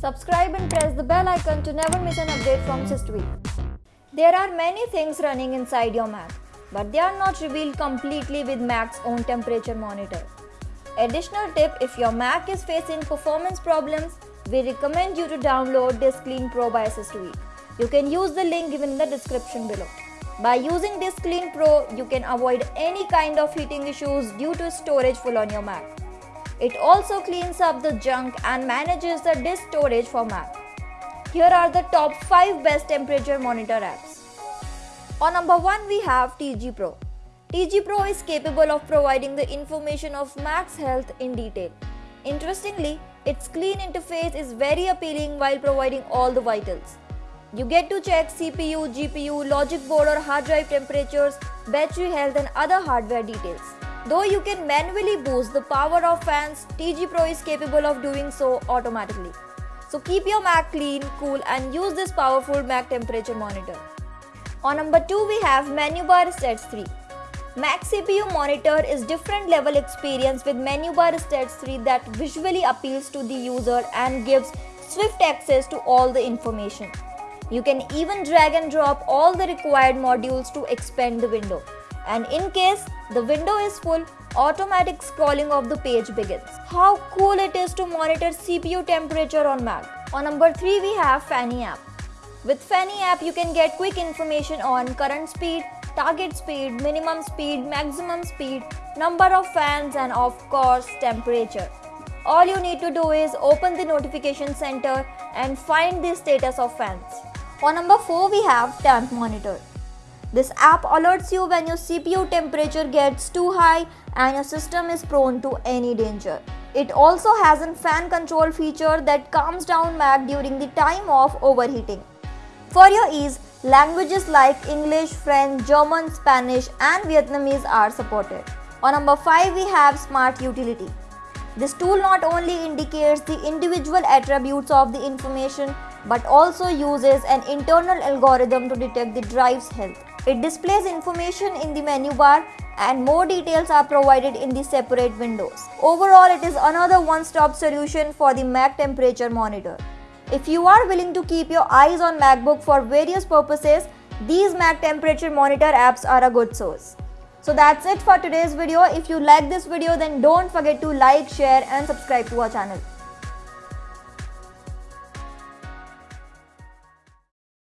Subscribe and press the bell icon to never miss an update from SysTweak. There are many things running inside your Mac, but they are not revealed completely with Mac's own temperature monitor. Additional tip if your Mac is facing performance problems, we recommend you to download DiskClean Pro by SysTweak. You can use the link given in the description below. By using DiskClean Pro, you can avoid any kind of heating issues due to storage full on your Mac. It also cleans up the junk and manages the disk storage for Mac. Here are the top 5 best temperature monitor apps. On number 1 we have TG Pro. TG Pro is capable of providing the information of Mac's health in detail. Interestingly, its clean interface is very appealing while providing all the vitals. You get to check CPU, GPU, logic board or hard drive temperatures, battery health and other hardware details. Though you can manually boost the power of fans, TG Pro is capable of doing so automatically. So keep your Mac clean, cool and use this powerful Mac temperature monitor. On number 2 we have Menu Bar Stats 3. Mac CPU monitor is different level experience with Menu Bar Stats 3 that visually appeals to the user and gives swift access to all the information. You can even drag and drop all the required modules to expand the window and in case the window is full, automatic scrolling of the page begins. How cool it is to monitor CPU temperature on Mac. On number 3 we have Fanny app. With Fanny app you can get quick information on current speed, target speed, minimum speed, maximum speed, number of fans and of course temperature. All you need to do is open the notification center and find the status of fans. On number 4 we have temp monitor. This app alerts you when your CPU temperature gets too high and your system is prone to any danger. It also has a fan control feature that calms down Mac during the time of overheating. For your ease, languages like English, French, German, Spanish and Vietnamese are supported. On number 5 we have Smart Utility. This tool not only indicates the individual attributes of the information but also uses an internal algorithm to detect the drive's health. It displays information in the menu bar and more details are provided in the separate windows. Overall, it is another one-stop solution for the Mac temperature monitor. If you are willing to keep your eyes on MacBook for various purposes, these Mac temperature monitor apps are a good source. So that's it for today's video. If you like this video then don't forget to like, share and subscribe to our channel.